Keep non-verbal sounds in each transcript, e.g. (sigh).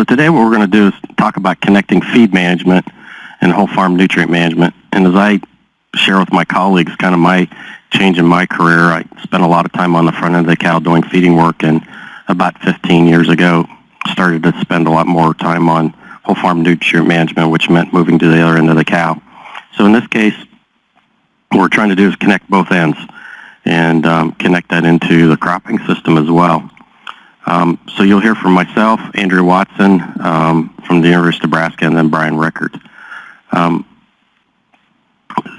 so today what we're going to do is talk about connecting feed management and whole farm nutrient management. And as I share with my colleagues kind of my change in my career, I spent a lot of time on the front end of the cow doing feeding work and about 15 years ago started to spend a lot more time on whole farm nutrient management, which meant moving to the other end of the cow. So in this case, what we're trying to do is connect both ends and um, connect that into the cropping system as well. Um, so you'll hear from myself, Andrea Watson um, from the University of Nebraska, and then Brian Richert. Um,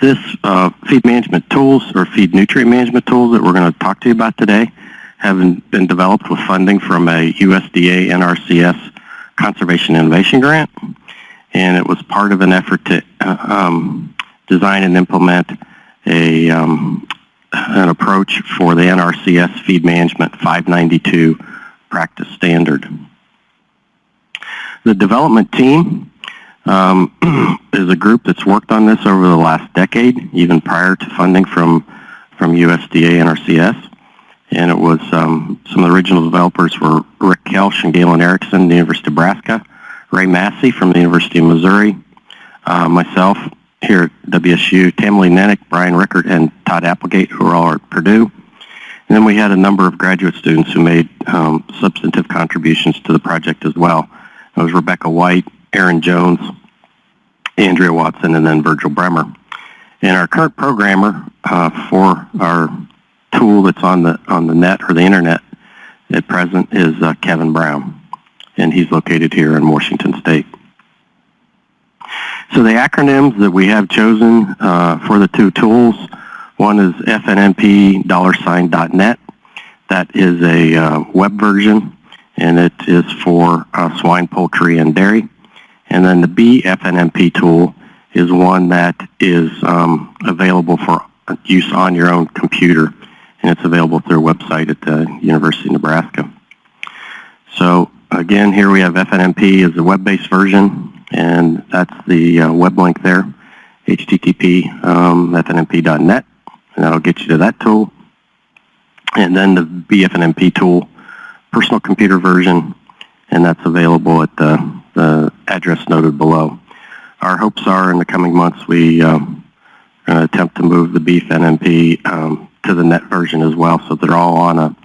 this uh, feed management tools or feed nutrient management tools that we're going to talk to you about today have been developed with funding from a USDA NRCS Conservation Innovation Grant, and it was part of an effort to uh, um, design and implement a um, an approach for the NRCS Feed Management 592 practice standard. The development team um, (clears throat) is a group that's worked on this over the last decade, even prior to funding from, from USDA NRCS. And it was um, some of the original developers were Rick Koelsch and Galen Erickson, the University of Nebraska, Ray Massey from the University of Missouri, uh, myself here at WSU, Tammy Nennich, Brian Richert, and Todd Applegate, who are all at Purdue. And then we had a number of graduate students who made um, substantive contributions to the project as well. It was Rebecca White, Aaron Jones, Andrea Watson, and then Virgil Bremer. And our current programmer uh, for our tool that's on the on the net or the internet at present is uh, Kevin Brown, and he's located here in Washington State. So the acronyms that we have chosen uh, for the two tools, one is FNMP dollar sign .net. That is a uh, web version, and it is for uh, swine, poultry, and dairy. And then the BFNMP tool is one that is um, available for use on your own computer and it's available through a website at the University of Nebraska. So again, here we have FNMP as a web-based version, and that's the uh, web link there, http um, fnmp.net, and that'll get you to that tool. And then the BFNMP tool, personal computer version, and that's available at the, the address noted below. Our hopes are in the coming months we um, are going to attempt to move the BFNMP um, to the net version as well, so they're all on a,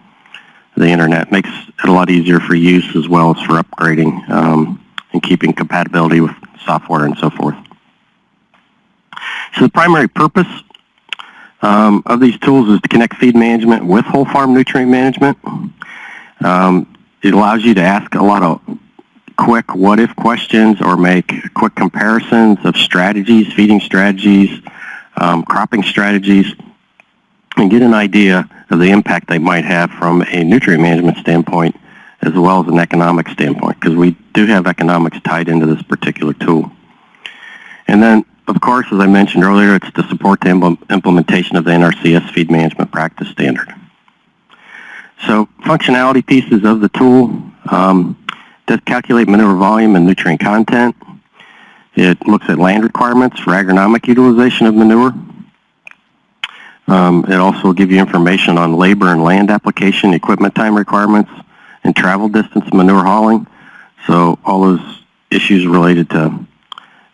the internet. Makes it a lot easier for use as well as for upgrading um, and keeping compatibility with software and so forth. So the primary purpose um, of these tools is to connect feed management with whole farm nutrient management. Um, it allows you to ask a lot of quick what-if questions or make quick comparisons of strategies, feeding strategies, um, cropping strategies, and get an idea of the impact they might have from a nutrient management standpoint as well as an economic standpoint because we do have economics tied into this particular tool. And then, of course, as I mentioned earlier, it's to support the implementation of the NRCS feed management practice standard. So functionality pieces of the tool um, does calculate manure volume and nutrient content. It looks at land requirements for agronomic utilization of manure. Um, it also will give you information on labor and land application, equipment time requirements, and travel distance manure hauling. So all those issues related to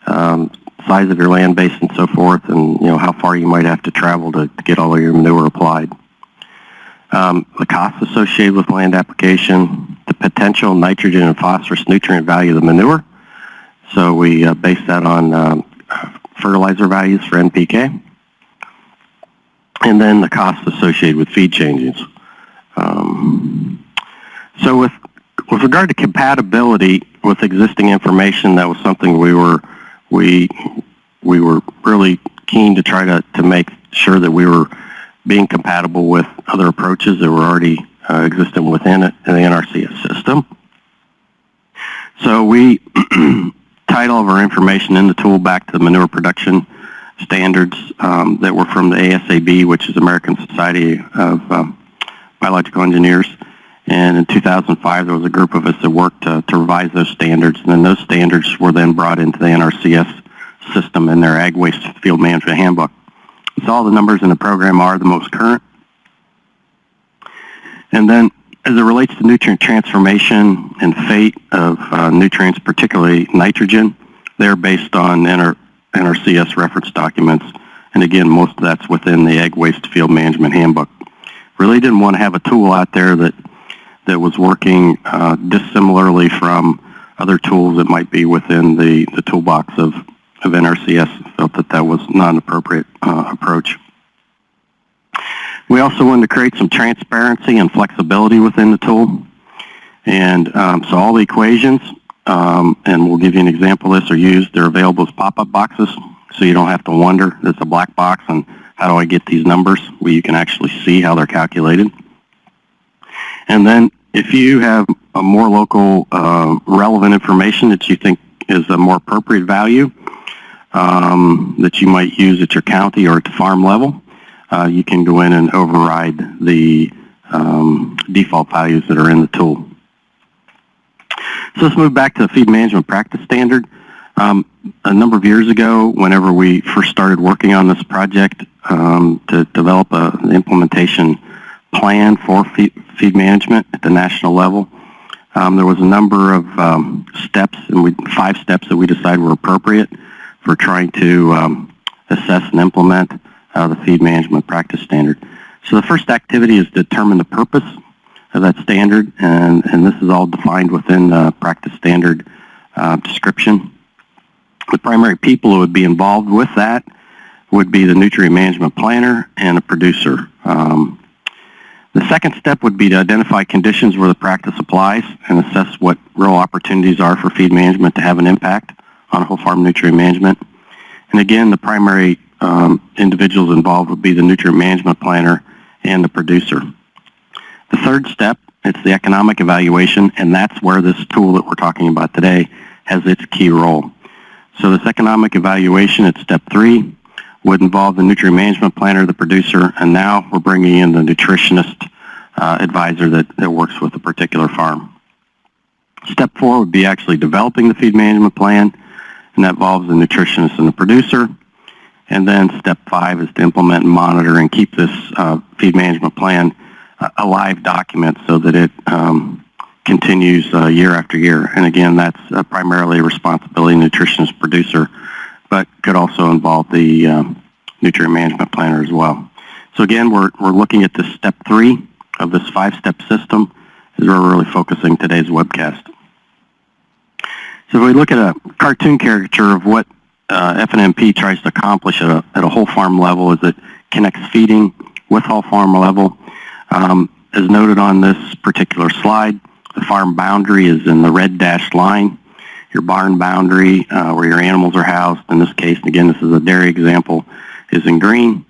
um, size of your land base and so forth, and you know how far you might have to travel to, to get all of your manure applied. Um, the costs associated with land application, the potential nitrogen and phosphorus nutrient value of the manure. So we uh, base that on um, fertilizer values for NPK and then the costs associated with feed changes. Um, so with with regard to compatibility with existing information, that was something we were we we were really keen to try to, to make sure that we were being compatible with other approaches that were already uh, existing within it the NRCS system. So we (clears throat) tied all of our information in the tool back to the manure production standards um, that were from the ASAB, which is American Society of um, Biological Engineers. And in 2005, there was a group of us that worked to, to revise those standards. And then those standards were then brought into the NRCS system in their Ag Waste Field Management Handbook. So all the numbers in the program are the most current. And then as it relates to nutrient transformation and fate of uh, nutrients, particularly nitrogen, they're based on NR, NRCS reference documents. And again, most of that's within the Ag Waste Field Management Handbook. Really didn't want to have a tool out there that, that was working uh, dissimilarly from other tools that might be within the, the toolbox of, of NRCS. Felt that that was not an appropriate uh, approach. We also wanted to create some transparency and flexibility within the tool. And um, so all the equations, um, and we'll give you an example of this, are used. They're available as pop-up boxes, so you don't have to wonder, it's a black box, and how do I get these numbers? Well, you can actually see how they're calculated. And then if you have a more local uh, relevant information that you think is a more appropriate value um, that you might use at your county or at the farm level, uh, you can go in and override the um, default values that are in the tool. So let's move back to the feed management practice standard. Um, a number of years ago, whenever we first started working on this project um, to develop an implementation plan for feed, feed, management at the national level, um, there was a number of um, steps, and we, five steps that we decided were appropriate for trying to um, assess and implement uh, the feed management practice standard. So the first activity is determine the purpose of that standard, and, and this is all defined within the practice standard uh, description. The primary people who would be involved with that would be the nutrient management planner and a producer. Um, the second step would be to identify conditions where the practice applies and assess what real opportunities are for feed management to have an impact on whole farm nutrient management. And again, the primary um, individuals involved would be the nutrient management planner and the producer. The third step, it's the economic evaluation, and that's where this tool that we're talking about today has its key role. So this economic evaluation at step three would involve the nutrient management planner, the producer, and now we're bringing in the nutritionist uh, advisor that, that works with a particular farm. Step four would be actually developing the feed management plan, and that involves the nutritionist and the producer. And then step five is to implement and monitor and keep this uh, feed management plan uh, a live document so that it um, continues uh, year after year. And again, that's uh, primarily responsibility nutritionist producer, but could also involve the um, nutrient management planner as well. So again, we're, we're looking at this step three of this five-step system as we're really focusing today's webcast. So if we look at a cartoon caricature of what uh, FNMP tries to accomplish at a, at a whole farm level is it connects feeding with whole farm level. Um, as noted on this particular slide, the farm boundary is in the red dashed line. Your barn boundary, uh, where your animals are housed, in this case, again, this is a dairy example, is in green.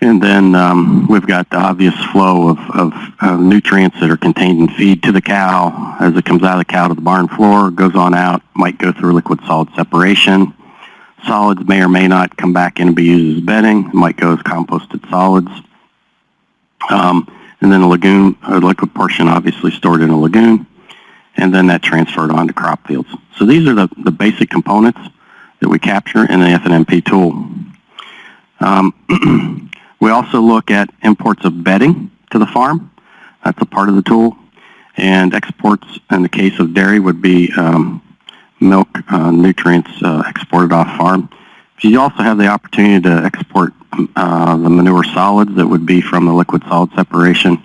And then um, we've got the obvious flow of, of nutrients that are contained in feed to the cow as it comes out of the cow to the barn floor, goes on out, might go through liquid solid separation, Solids may or may not come back in and be used as bedding. Might go as composted solids. Um, and then a lagoon, a liquid portion obviously stored in a lagoon, and then that transferred onto crop fields. So these are the, the basic components that we capture in the FNMP tool. Um, (clears throat) we also look at imports of bedding to the farm. That's a part of the tool. And exports, in the case of dairy, would be um, milk uh, nutrients uh, exported off farm. You also have the opportunity to export uh, the manure solids that would be from the liquid solid separation.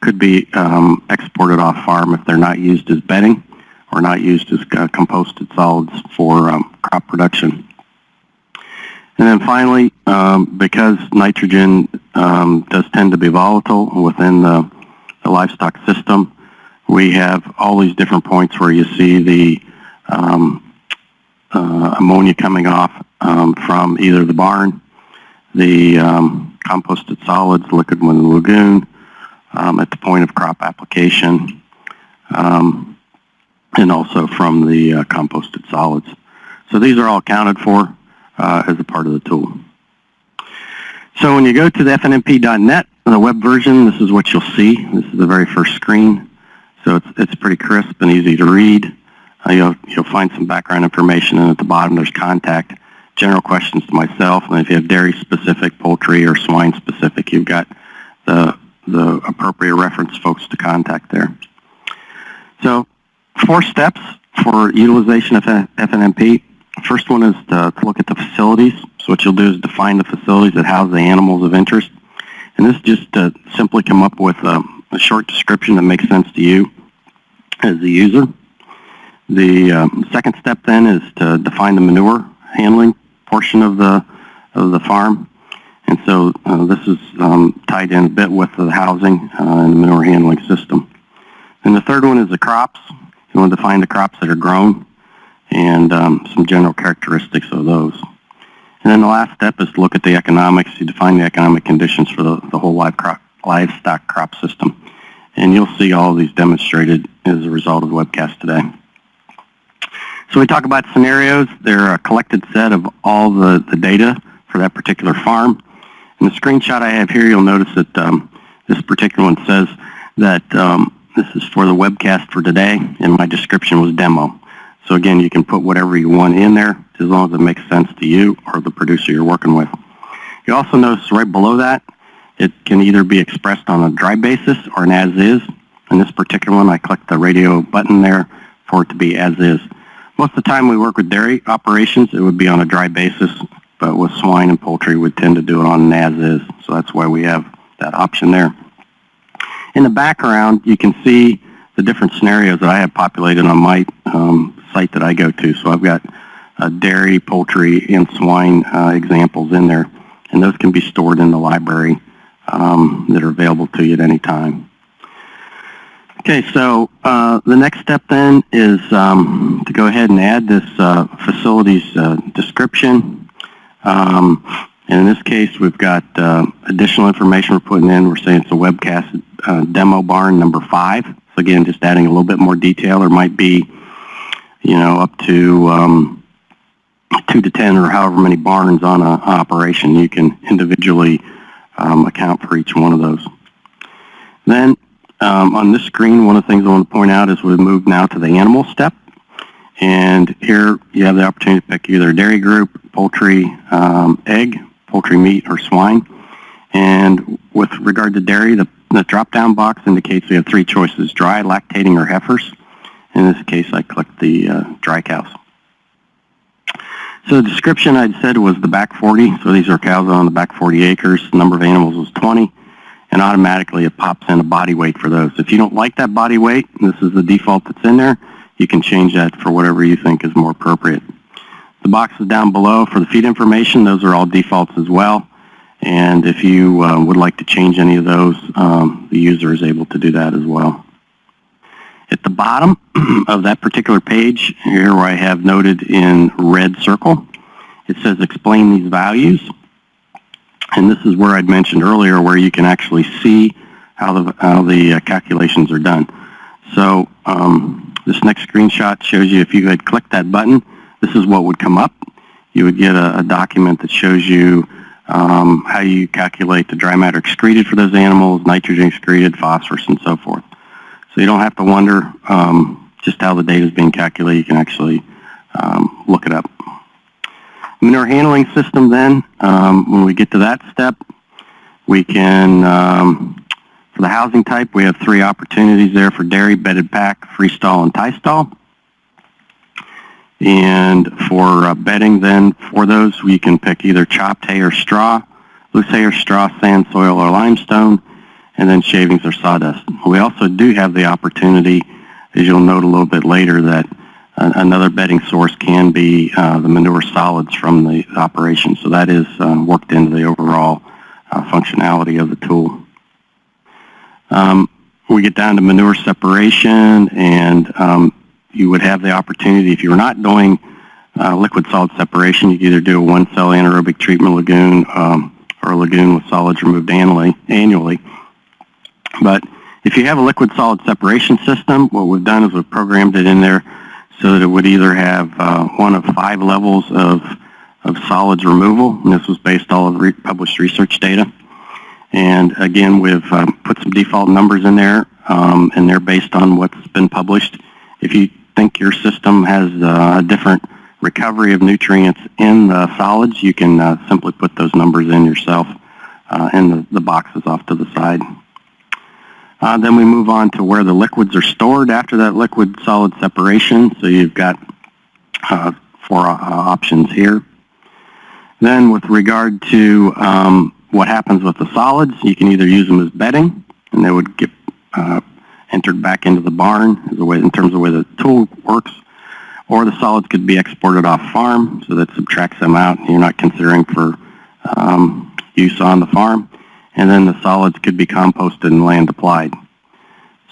Could be um, exported off farm if they're not used as bedding or not used as uh, composted solids for um, crop production. And then finally, um, because nitrogen um, does tend to be volatile within the, the livestock system, we have all these different points where you see the um, uh, ammonia coming off um, from either the barn, the composted solids, liquid in the lagoon, um, at the point of crop application, um, and also from the uh, composted solids. So these are all accounted for uh, as a part of the tool. So when you go to the fnmp.net, the web version, this is what you'll see. This is the very first screen. So it's, it's pretty crisp and easy to read. Uh, you'll, you'll find some background information, and at the bottom there's contact, general questions to myself, and if you have dairy specific, poultry, or swine specific, you've got the, the appropriate reference folks to contact there. So four steps for utilization of FNMP. First one is to look at the facilities. So what you'll do is define the facilities that house the animals of interest. And this is just to simply come up with a, a short description that makes sense to you as the user. The um, second step then is to define the manure handling portion of the of the farm. And so uh, this is um, tied in a bit with the housing uh, and the manure handling system. And the third one is the crops. You want to define the crops that are grown and um, some general characteristics of those. And then the last step is to look at the economics. You define the economic conditions for the, the whole live crop, livestock crop system. And you'll see all of these demonstrated as a result of the webcast today. So we talk about scenarios. They're a collected set of all the, the data for that particular farm. In the screenshot I have here, you'll notice that um, this particular one says that um, this is for the webcast for today, and my description was demo. So again, you can put whatever you want in there as long as it makes sense to you or the producer you're working with. You also notice right below that, it can either be expressed on a dry basis or an as-is. In this particular one, I clicked the radio button there for it to be as-is. Most of the time we work with dairy operations, it would be on a dry basis, but with swine and poultry, we tend to do it on an as-is. So that's why we have that option there. In the background, you can see the different scenarios that I have populated on my um, site that I go to. So I've got uh, dairy, poultry, and swine uh, examples in there, and those can be stored in the library um, that are available to you at any time. Okay, so uh, the next step then is um, to go ahead and add this uh, facilities uh, description. Um, and in this case, we've got uh, additional information we're putting in. We're saying it's a webcast uh, demo barn number five. So again, just adding a little bit more detail. There might be, you know, up to um, two to ten or however many barns on an operation. You can individually um, account for each one of those. Then um, on this screen, one of the things I want to point out is we've moved now to the animal step. And here you have the opportunity to pick either dairy group, poultry, um, egg, poultry meat, or swine. And with regard to dairy, the, the drop-down box indicates we have three choices, dry, lactating, or heifers. In this case, I clicked the uh, dry cows. So the description I'd said was the back 40. So these are cows on the back 40 acres. The number of animals was 20. And automatically it pops in a body weight for those. If you don't like that body weight, this is the default that's in there, you can change that for whatever you think is more appropriate. The boxes down below for the feed information, those are all defaults as well. And if you uh, would like to change any of those, um, the user is able to do that as well. At the bottom (clears throat) of that particular page, here where I have noted in red circle, it says explain these values. And this is where I'd mentioned earlier where you can actually see how the, how the uh, calculations are done. So um, this next screenshot shows you if you had clicked that button, this is what would come up. You would get a, a document that shows you um, how you calculate the dry matter excreted for those animals, nitrogen excreted, phosphorus, and so forth. So you don't have to wonder um, just how the data is being calculated. You can actually um, look it up. Manure handling system then, um, when we get to that step, we can, um, for the housing type, we have three opportunities there for dairy, bedded pack, freestall, and tie stall. And for uh, bedding then, for those, we can pick either chopped hay or straw, loose hay or straw, sand, soil, or limestone, and then shavings or sawdust. We also do have the opportunity, as you'll note a little bit later, that uh, another bedding source can be uh, the manure solids from the operation. So that is um, worked into the overall uh, functionality of the tool. Um, we get down to manure separation and um, you would have the opportunity, if you're not doing uh, liquid solid separation, you could either do a one cell anaerobic treatment lagoon um, or a lagoon with solids removed annually. annually. But if you have a liquid solid separation system, what we've done is we've programmed it in there so that it would either have uh, one of five levels of, of solids removal, and this was based all of re published research data. And again, we've um, put some default numbers in there, um, and they're based on what's been published. If you think your system has uh, a different recovery of nutrients in the solids, you can uh, simply put those numbers in yourself uh, in the, the boxes off to the side. Uh, then we move on to where the liquids are stored after that liquid-solid separation. So you've got uh, four uh, options here. Then with regard to um, what happens with the solids, you can either use them as bedding, and they would get entered back into the barn way, in terms of the way the tool works, or the solids could be exported off farm, so that subtracts them out, you're not considering for um, use on the farm. And then the solids could be composted and land applied.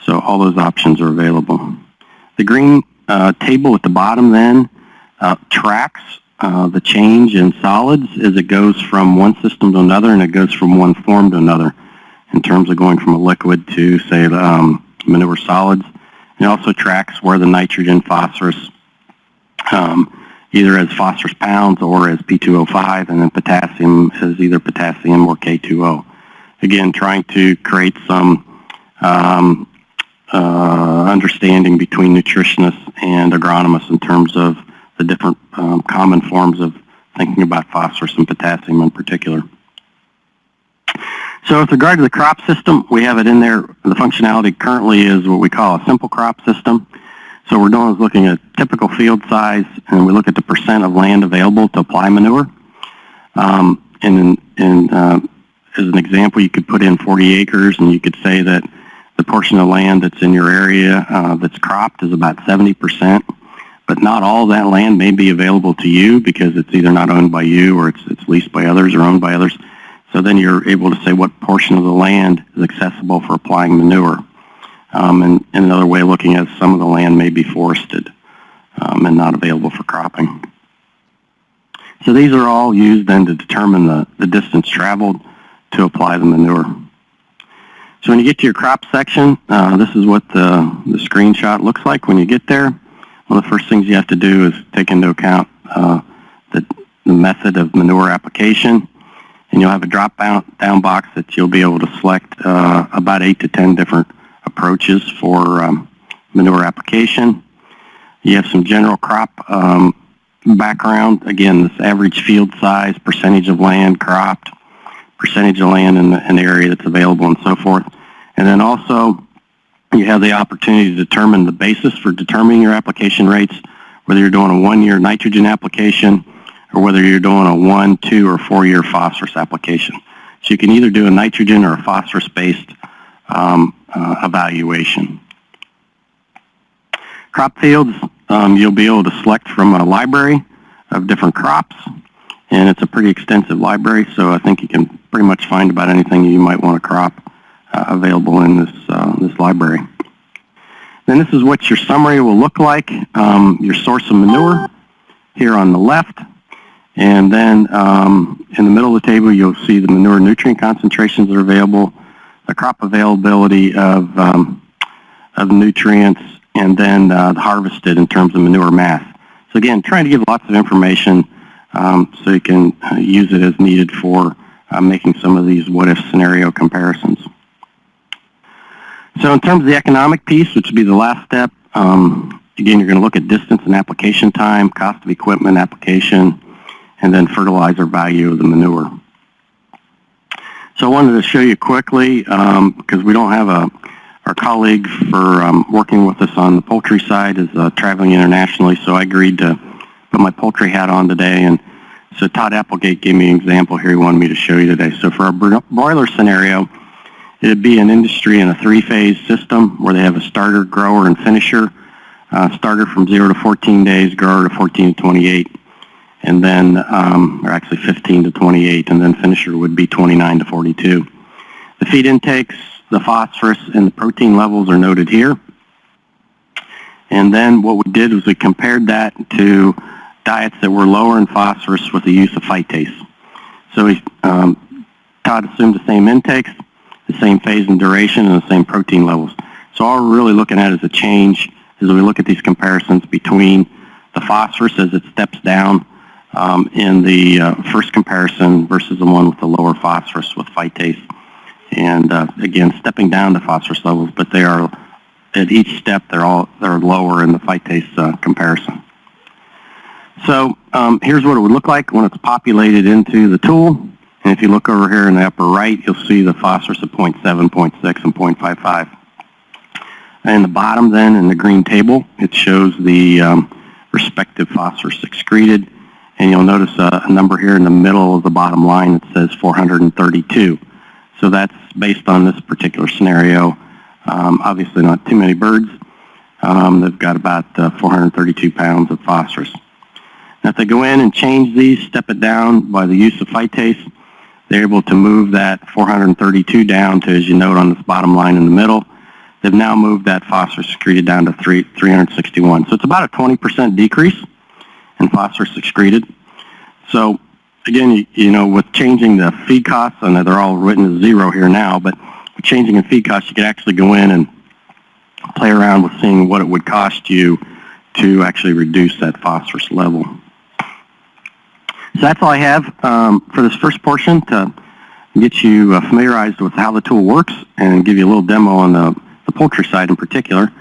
So all those options are available. The green uh, table at the bottom then uh, tracks uh, the change in solids as it goes from one system to another, and it goes from one form to another in terms of going from a liquid to, say, um, manure solids. It also tracks where the nitrogen, phosphorus, um, either as phosphorus pounds or as P2O5, and then potassium as either potassium or K2O. Again, trying to create some um, uh, understanding between nutritionists and agronomists in terms of the different um, common forms of thinking about phosphorus and potassium in particular. So with regard to the crop system, we have it in there. The functionality currently is what we call a simple crop system. So we're doing is looking at typical field size, and we look at the percent of land available to apply manure. Um, and in, uh, as an example, you could put in 40 acres, and you could say that the portion of land that's in your area uh, that's cropped is about 70%, but not all that land may be available to you because it's either not owned by you or it's, it's leased by others or owned by others. So then you're able to say what portion of the land is accessible for applying manure. Um, and, and, another way of looking at some of the land may be forested um, and not available for cropping. So these are all used then to determine the, the distance traveled to apply the manure. So when you get to your crop section, uh, this is what the, the screenshot looks like when you get there. One of the first things you have to do is take into account uh, the, the method of manure application. And you'll have a drop down, box that you'll be able to select uh, about 8 to 10 different approaches for um, manure application. You have some general crop um, background. Again, this average field size, percentage of land cropped, percentage of land in the, in the area that's available and so forth. And then also, you have the opportunity to determine the basis for determining your application rates, whether you're doing a one-year nitrogen application or whether you're doing a one, two, or four-year phosphorus application. So you can either do a nitrogen or a phosphorus-based um, uh, evaluation. Crop fields, um, you'll be able to select from a library of different crops, and it's a pretty extensive library, so I think you can pretty much find about anything you might want to crop uh, available in this, uh, this library. Then this is what your summary will look like. Um, your source of manure here on the left. And then um, in the middle of the table, you'll see the manure nutrient concentrations that are available, the crop availability of, um, of nutrients, and then uh, the harvested in terms of manure mass. So again, trying to give lots of information um, so you can uh, use it as needed for uh, making some of these what-if scenario comparisons. So in terms of the economic piece, which would be the last step, um, again, you're going to look at distance and application time, cost of equipment, application, and then fertilizer value of the manure. So I wanted to show you quickly, because um, we don't have a, our colleague for um, working with us on the poultry side is uh, traveling internationally, so I agreed to put my poultry hat on today. And so Todd Applegate gave me an example here he wanted me to show you today. So for our broiler scenario, It'd be an industry in a three-phase system where they have a starter, grower, and finisher. Uh, starter from 0 to 14 days, grower to 14 to 28, and then, um, or actually 15 to 28, and then finisher would be 29 to 42. The feed intakes, the phosphorus, and the protein levels are noted here. And then what we did was we compared that to diets that were lower in phosphorus with the use of phytase. So we, um, Todd assumed the same intakes, the same phase and duration and the same protein levels. So all we're really looking at is a change as we look at these comparisons between the phosphorus as it steps down um, in the uh, first comparison versus the one with the lower phosphorus with phytase. And uh, again, stepping down the phosphorus levels, but they are at each step they're all they're lower in the phytase uh, comparison. So um, here's what it would look like when it's populated into the tool. And if you look over here in the upper right, you'll see the phosphorus of 0.7, 0.6, and 0.55. And the bottom then, in the green table, it shows the um, respective phosphorus excreted. And you'll notice a, a number here in the middle of the bottom line that says 432. So that's based on this particular scenario. Um, obviously not too many birds. Um, they've got about uh, 432 pounds of phosphorus. Now if they go in and change these, step it down by the use of phytase, they're able to move that 432 down to, as you note on this bottom line in the middle, they've now moved that phosphorus excreted down to three, 361. So it's about a 20% decrease in phosphorus excreted. So again, you, you know, with changing the feed costs, and they're all written as zero here now, but changing the feed costs, you could actually go in and play around with seeing what it would cost you to actually reduce that phosphorus level. So that's all I have um, for this first portion to get you uh, familiarized with how the tool works and give you a little demo on the, the poultry side in particular.